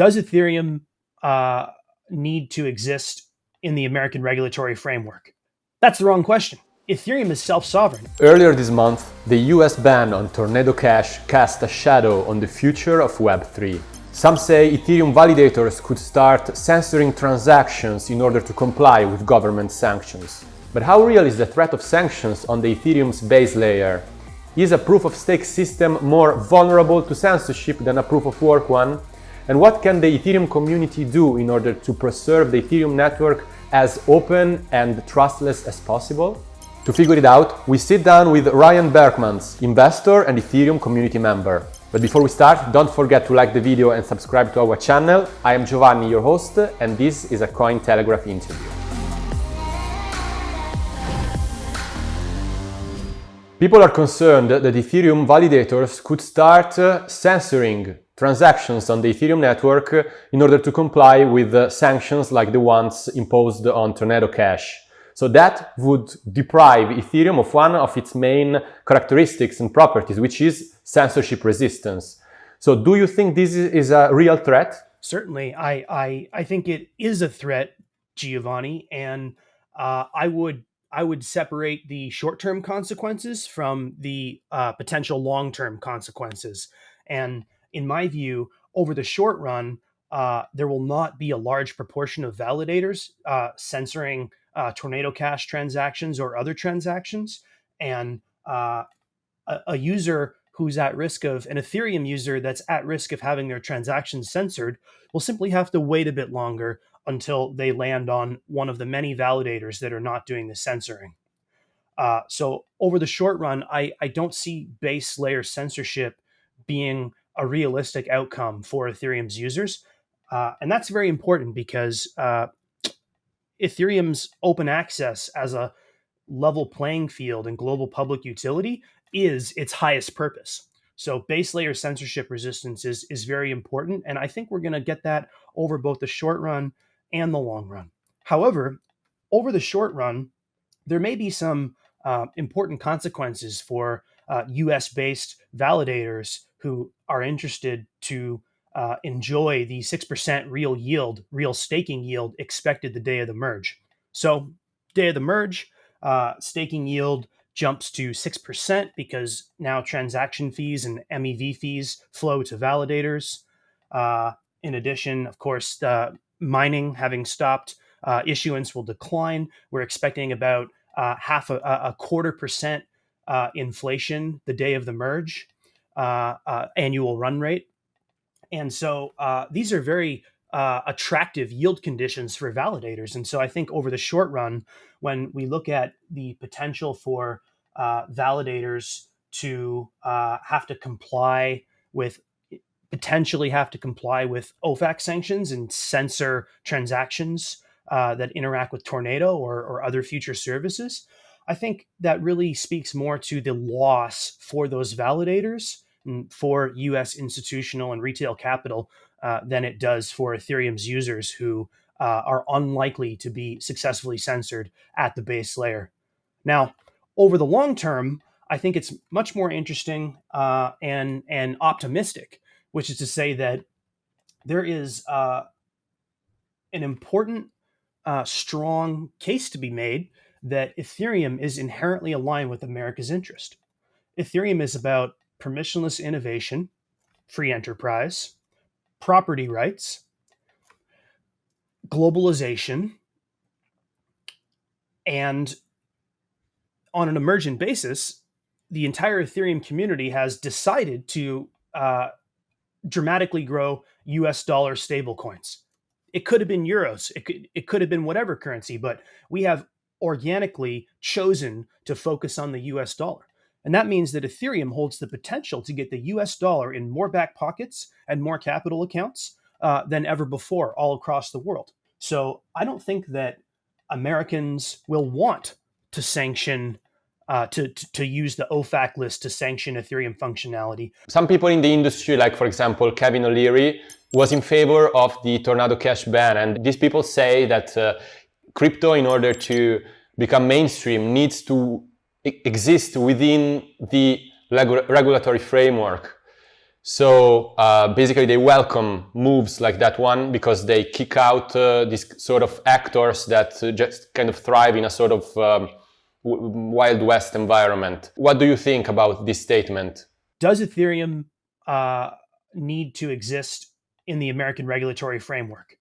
Does Ethereum uh, need to exist in the American regulatory framework? That's the wrong question. Ethereum is self-sovereign. Earlier this month, the US ban on Tornado Cash cast a shadow on the future of Web3. Some say Ethereum validators could start censoring transactions in order to comply with government sanctions. But how real is the threat of sanctions on the Ethereum's base layer? Is a proof-of-stake system more vulnerable to censorship than a proof-of-work one? And what can the Ethereum community do in order to preserve the Ethereum network as open and trustless as possible? To figure it out, we sit down with Ryan Berckmans, investor and Ethereum community member. But before we start, don't forget to like the video and subscribe to our channel. I am Giovanni, your host, and this is a Cointelegraph interview. People are concerned that Ethereum validators could start uh, censoring transactions on the Ethereum network in order to comply with uh, sanctions like the ones imposed on Tornado Cash. So that would deprive Ethereum of one of its main characteristics and properties, which is censorship resistance. So do you think this is a real threat? Certainly, I, I, I think it is a threat, Giovanni, and uh, I would I would separate the short-term consequences from the uh, potential long-term consequences. And in my view, over the short run, uh, there will not be a large proportion of validators uh, censoring uh, Tornado Cash transactions or other transactions. And uh, a, a, user who's at risk of an Ethereum user that's at risk of having their transactions censored will simply have to wait a bit longer until they land on one of the many validators that are not doing the censoring. Uh, so over the short run, I, I don't see base layer censorship being a realistic outcome for Ethereum's users. Uh, and that's very important because uh, Ethereum's open access as a level playing field and global public utility is its highest purpose. So base layer censorship resistance is, is very important. And I think we're going to get that over both the short run and the long run. However, over the short run, there may be some uh, important consequences for uh, US based validators who are interested to uh, enjoy the 6% real yield, real staking yield expected the day of the merge. So, day of the merge, uh, staking yield jumps to 6% because now transaction fees and MEV fees flow to validators. Uh, in addition, of course, mining having stopped, uh, issuance will decline. We're expecting about uh, half a, a, quarter percent uh, inflation the day of the merge, annual run rate. And so uh, these are very uh, attractive yield conditions for validators. And so I think over the short run, when we look at the potential for uh, validators to uh, have to comply with potentially have to comply with OFAC sanctions and censor transactions uh, that interact with Tornado or, or other future services, I think that really speaks more to the loss for those validators for US institutional and retail capital uh, than it does for Ethereum's users who uh, are unlikely to be successfully censored at the base layer. Now, over the long term, I think it's much more interesting uh, and, and optimistic, which is to say that there is uh, an important, uh, strong case to be made that Ethereum is inherently aligned with America's interest. Ethereum is about permissionless innovation, free enterprise, property rights, globalization, and on an emergent basis, the entire Ethereum community has decided to uh, dramatically grow US dollar stablecoins. It could have been euros, it could, it could have been whatever currency, but we have organically chosen to focus on the US dollar. And that means that Ethereum holds the potential to get the US dollar in more back pockets and more capital accounts uh, than ever before all across the world. So I don't think that Americans will want to sanction. Uh, to, to, to use the OFAC list to sanction Ethereum functionality. Some people in the industry, like for example Kevin O'Leary, was in favor of the Tornado Cash ban, and these people say that uh, crypto, in order to become mainstream, needs to exist within the regulatory framework. So uh, basically they welcome moves like that one because they kick out uh, these sort of actors that uh, just kind of thrive in a sort of um, Wild West environment. What do you think about this statement? Does Ethereum uh, need to exist in the American regulatory framework?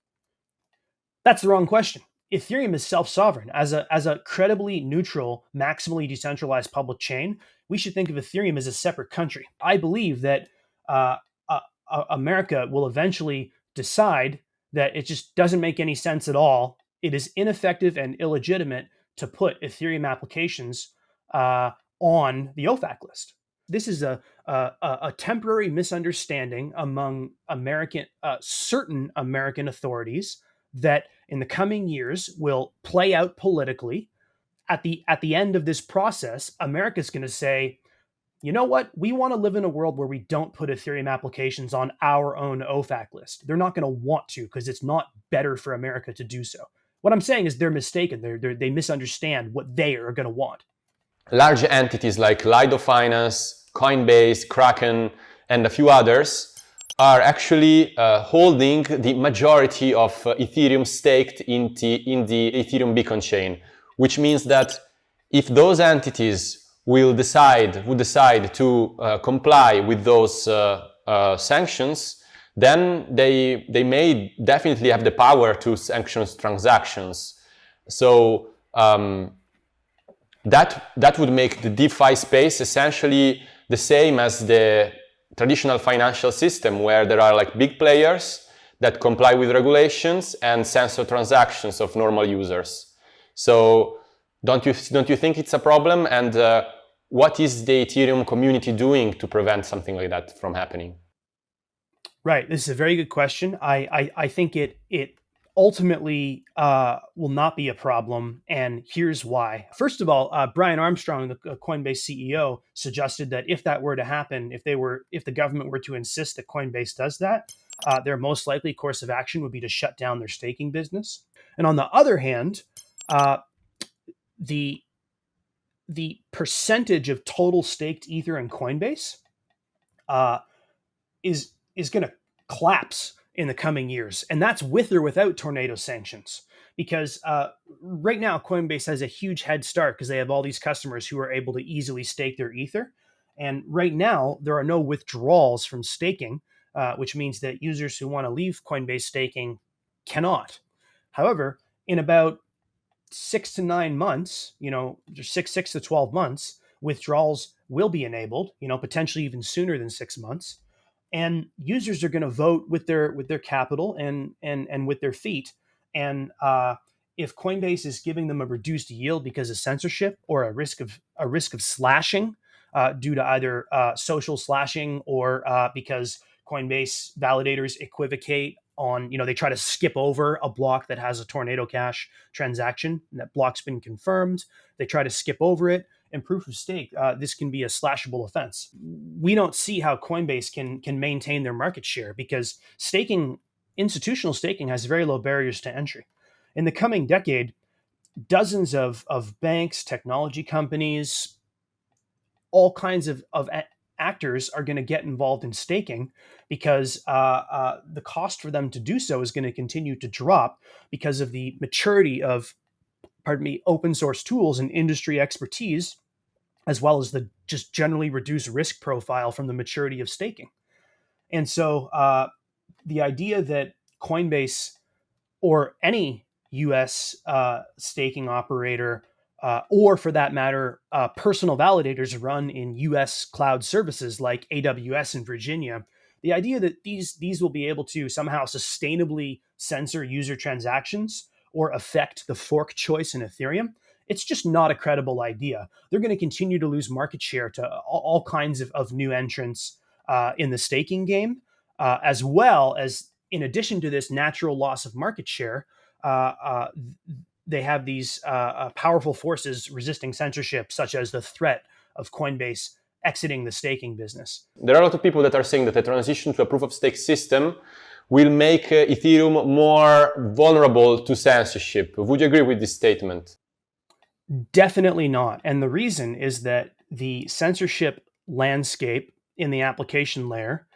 That's the wrong question. Ethereum is self-sovereign. As a, as a credibly neutral, maximally decentralized public chain, we should think of Ethereum as a separate country. I believe that uh, uh, uh, America will eventually decide that it just doesn't make any sense at all. It is ineffective and illegitimate to put Ethereum applications uh, on the OFAC list. This is a, a, a temporary misunderstanding among American, uh, certain American authorities that in the coming years will play out politically. At the at the end of this process, America's going to say, you know what? We want to live in a world where we don't put Ethereum applications on our own OFAC list. They're not going to want to because it's not better for America to do so. What I'm saying is they're mistaken. They're, they're, they misunderstand what they are going to want. Large entities like Lido Finance, Coinbase, Kraken, and a few others are actually uh, holding the majority of uh, Ethereum staked in the, in the Ethereum Beacon chain, which means that if those entities will decide, would decide to uh, comply with those uh, uh, sanctions, then they, they may definitely have the power to sanction transactions. So um, that, that would make the DeFi space essentially the same as the traditional financial system where there are like big players that comply with regulations and censor transactions of normal users. So don't you, don't you think it's a problem? And uh, what is the Ethereum community doing to prevent something like that from happening? Right. This is a very good question. I I, I think it it ultimately uh, will not be a problem, and here's why. First of all, uh, Brian Armstrong, the uh, Coinbase CEO, suggested that if that were to happen, if they were if the government were to insist that Coinbase does that, uh, their most likely course of action would be to shut down their staking business. And on the other hand, uh, the the percentage of total staked ether in Coinbase uh, is is going to collapse in the coming years, and that's with or without tornado sanctions. Because uh, right now, Coinbase has a huge head start because they have all these customers who are able to easily stake their ether, and right now there are no withdrawals from staking, uh, which means that users who want to leave Coinbase staking cannot. However, in about six to nine months, you know, six, six to 12 months, withdrawals will be enabled, you know, potentially even sooner than six months. And users are going to vote with their with their capital and and and with their feet. And uh, if Coinbase is giving them a reduced yield because of censorship or a risk of a risk of slashing uh, due to either uh, social slashing or uh, because Coinbase validators equivocate on, you know, they try to skip over a block that has a Tornado Cash transaction and that block's been confirmed. They try to skip over it. And proof of stake, uh, this can be a slashable offense. We don't see how Coinbase can can maintain their market share because staking, institutional staking, has very low barriers to entry. In the coming decade, dozens of, of banks, technology companies, all kinds of, of actors are going to get involved in staking because uh, uh, the cost for them to do so is going to continue to drop because of the maturity of, pardon me, open source tools and industry expertise, as well as the just generally reduced risk profile from the maturity of staking. And so uh, the idea that Coinbase or any US uh, staking operator uh, or for that matter, uh, personal validators run in U.S. cloud services like AWS in Virginia. The idea that these these will be able to somehow sustainably censor user transactions or affect the fork choice in Ethereum, it's just not a credible idea. They're going to continue to lose market share to all, all kinds of, of new entrants uh, in the staking game, uh, as well as in addition to this natural loss of market share, uh, uh they have these uh, uh, powerful forces resisting censorship, such as the threat of Coinbase exiting the staking business. There are a lot of people that are saying that the transition to a proof of stake system will make uh, Ethereum more vulnerable to censorship. Would you agree with this statement? Definitely not. And the reason is that the censorship landscape in the application layer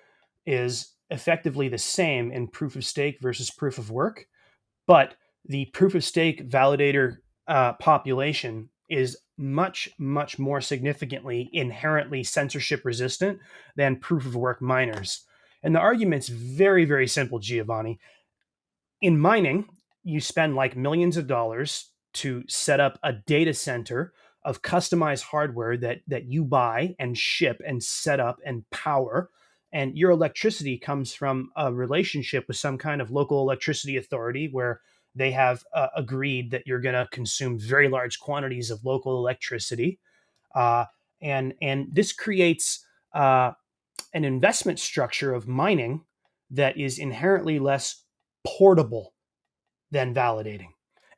is effectively the same in proof of stake versus proof of work, but the proof of stake validator uh, population is much, much more significantly inherently censorship resistant than proof of work miners. And the argument's very, very simple, Giovanni. In mining, you spend like millions of dollars to set up a data center of customized hardware that that you buy and ship and set up and power and your electricity comes from a relationship with some kind of local electricity authority where they have uh, agreed that you're going to consume very large quantities of local electricity uh, and and this creates uh, an investment structure of mining that is inherently less portable than validating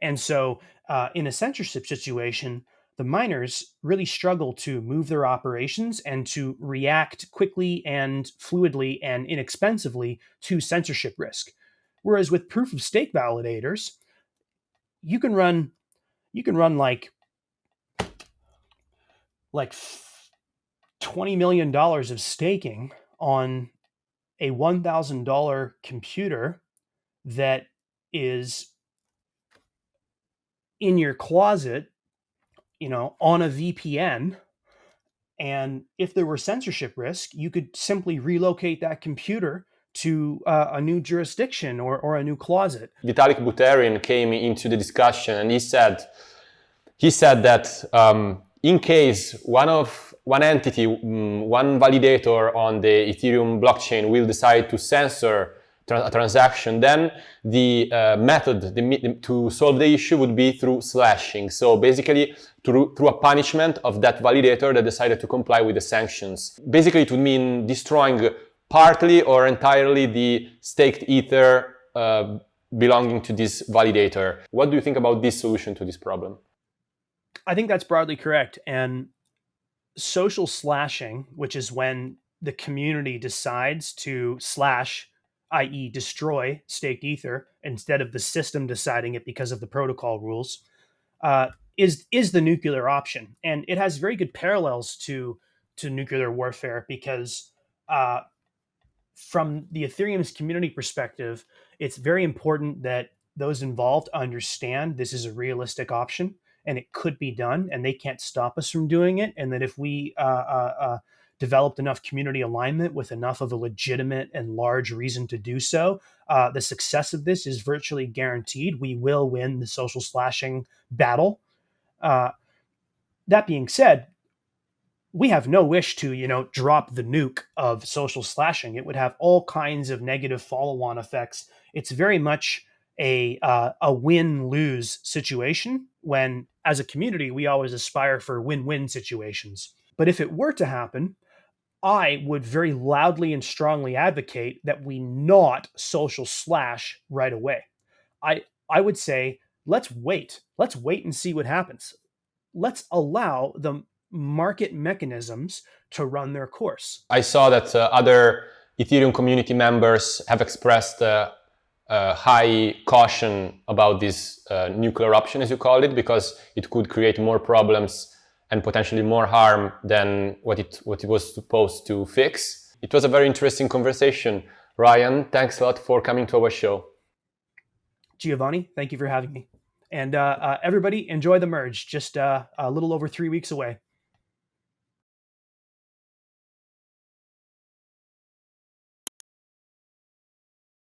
and so uh, in a censorship situation the miners really struggle to move their operations and to react quickly and fluidly and inexpensively to censorship risk. Whereas with proof of stake validators, you can run you can run like like 20 million dollars of staking on a $1000 computer that is in your closet you know, on a VPN. And if there were censorship risk, you could simply relocate that computer to uh, a new jurisdiction or, or a new closet. Vitalik Buterin came into the discussion and he said, he said that um, in case one of one entity, mm, one validator on the Ethereum blockchain will decide to censor a transaction, then the uh, method the, to solve the issue would be through slashing. So basically, through, through a punishment of that validator that decided to comply with the sanctions. Basically, it would mean destroying partly or entirely the staked ether uh, belonging to this validator. What do you think about this solution to this problem? I think that's broadly correct. And social slashing, which is when the community decides to slash i.e., destroy staked ether instead of the system deciding it because of the protocol rules, uh, is is the nuclear option, and it has very good parallels to to nuclear warfare because uh, from the Ethereum's community perspective, it's very important that those involved understand this is a realistic option and it could be done, and they can't stop us from doing it, and that if we uh, uh, uh developed enough community alignment with enough of a legitimate and large reason to do so, uh, the success of this is virtually guaranteed. We will win the social slashing battle. Uh, that being said, we have no wish to, you know, drop the nuke of social slashing. It would have all kinds of negative follow-on effects. It's very much a uh, a win-lose situation. When, as a community, we always aspire for win-win situations. But if it were to happen, I would very loudly and strongly advocate that we not social slash right away. I I would say let's wait. Let's wait and see what happens. Let's allow the market mechanisms to run their course. I saw that uh, other Ethereum community members have expressed uh, uh, high caution about this uh, nuclear option, as you called it, because it could create more problems and potentially more harm than what it, what it was supposed to fix. It was a very interesting conversation. Ryan, thanks a lot for coming to our show. Giovanni, thank you for having me. And uh, uh, everybody, enjoy the merge. Just uh, a little over three weeks away.